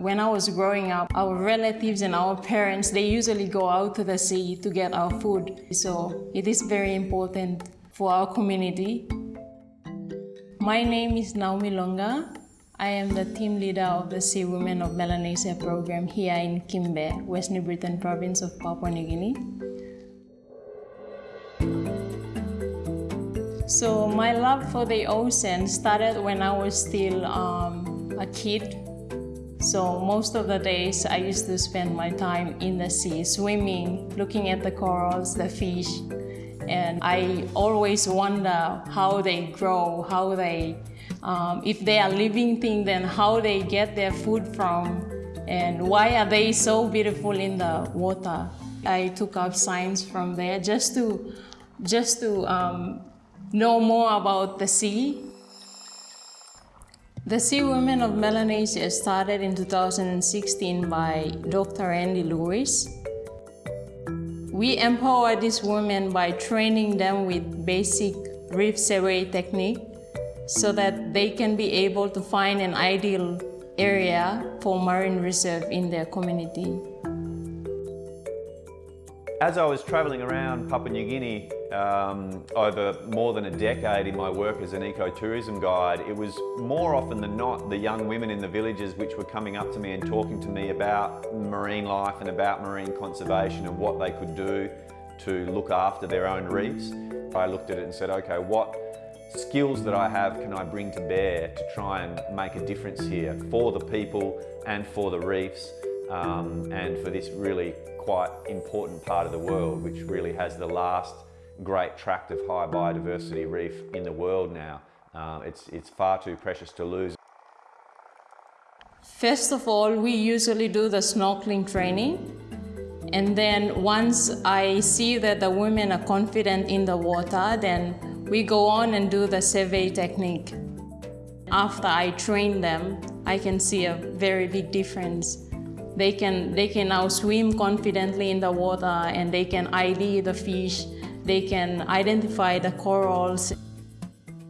When I was growing up, our relatives and our parents, they usually go out to the sea to get our food. So it is very important for our community. My name is Naomi Longa. I am the team leader of the Sea Women of Melanesia program here in Kimbe, West New Britain province of Papua New Guinea. So my love for the ocean started when I was still um, a kid. So most of the days I used to spend my time in the sea, swimming, looking at the corals, the fish, and I always wonder how they grow, how they um, if they are living things, then how they get their food from, and why are they so beautiful in the water. I took up science from there just to, just to um, know more about the sea. The Sea Women of Melanesia started in 2016 by Dr. Andy Lewis. We empower these women by training them with basic reef survey technique so that they can be able to find an ideal area for marine reserve in their community. As I was travelling around Papua New Guinea um, over more than a decade in my work as an ecotourism guide, it was more often than not the young women in the villages which were coming up to me and talking to me about marine life and about marine conservation and what they could do to look after their own reefs. I looked at it and said, okay, what skills that I have can I bring to bear to try and make a difference here for the people and for the reefs um, and for this really quite important part of the world which really has the last great tract of high biodiversity reef in the world now. Um, it's, it's far too precious to lose. First of all, we usually do the snorkeling training. And then once I see that the women are confident in the water, then we go on and do the survey technique. After I train them, I can see a very big difference. They can, they can now swim confidently in the water and they can ID the fish, they can identify the corals.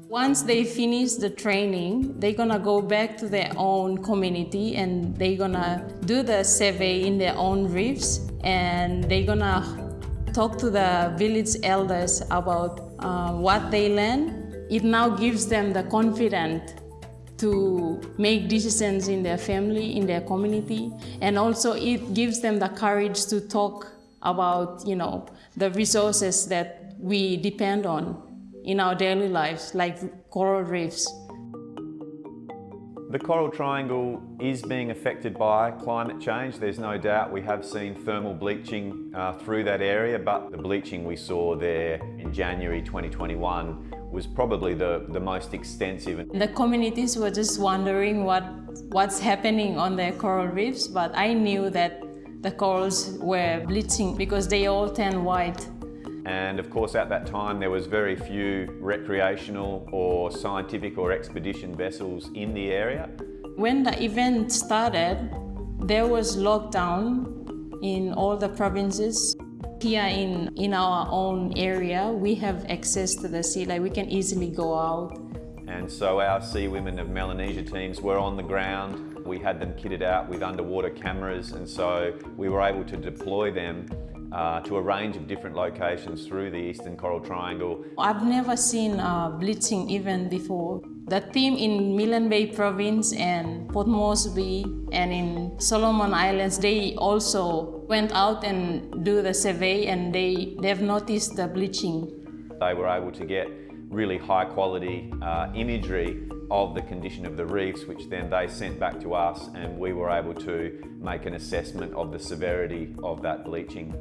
Once they finish the training, they're gonna go back to their own community and they're gonna do the survey in their own reefs and they're gonna talk to the village elders about uh, what they learn, it now gives them the confidence to make decisions in their family, in their community, and also it gives them the courage to talk about, you know, the resources that we depend on in our daily lives, like coral reefs. The Coral Triangle is being affected by climate change. There's no doubt we have seen thermal bleaching uh, through that area, but the bleaching we saw there in January 2021 was probably the, the most extensive. The communities were just wondering what, what's happening on their coral reefs, but I knew that the corals were bleaching because they all turn white and of course at that time there was very few recreational or scientific or expedition vessels in the area. When the event started, there was lockdown in all the provinces. Here in, in our own area, we have access to the sea, like we can easily go out. And so our Sea Women of Melanesia teams were on the ground. We had them kitted out with underwater cameras and so we were able to deploy them uh, to a range of different locations through the Eastern Coral Triangle. I've never seen uh, bleaching even before. The team in Milne Bay Province and Port Moresby and in Solomon Islands, they also went out and do the survey and they, they've noticed the bleaching. They were able to get really high quality uh, imagery of the condition of the reefs, which then they sent back to us and we were able to make an assessment of the severity of that bleaching.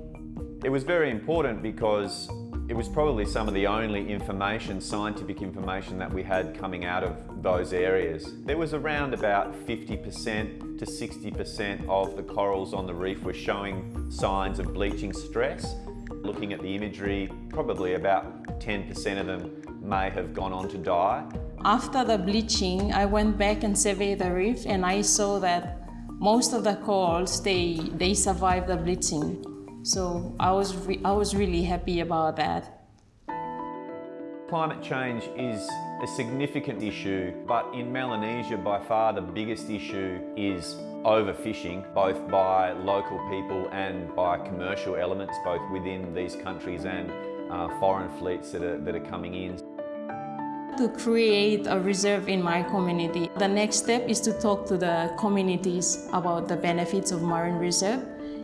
It was very important because it was probably some of the only information, scientific information that we had coming out of those areas. There was around about 50% to 60% of the corals on the reef were showing signs of bleaching stress. Looking at the imagery, probably about 10% of them may have gone on to die. After the bleaching, I went back and surveyed the reef and I saw that most of the corals, they, they survived the bleaching. So I was, I was really happy about that. Climate change is a significant issue, but in Melanesia by far the biggest issue is overfishing, both by local people and by commercial elements, both within these countries and uh, foreign fleets that are, that are coming in. To create a reserve in my community, the next step is to talk to the communities about the benefits of marine reserve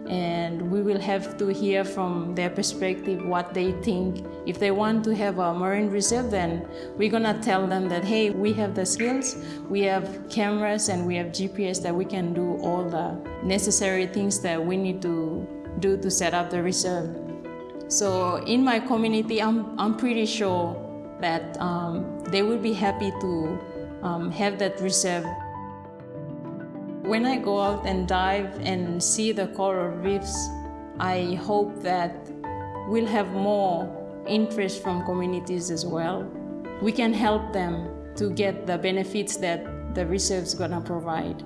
and we will have to hear from their perspective what they think. If they want to have a marine reserve, then we're gonna tell them that, hey, we have the skills, we have cameras and we have GPS that we can do all the necessary things that we need to do to set up the reserve. So in my community, I'm, I'm pretty sure that um, they will be happy to um, have that reserve when I go out and dive and see the coral reefs, I hope that we'll have more interest from communities as well. We can help them to get the benefits that the reserve's gonna provide.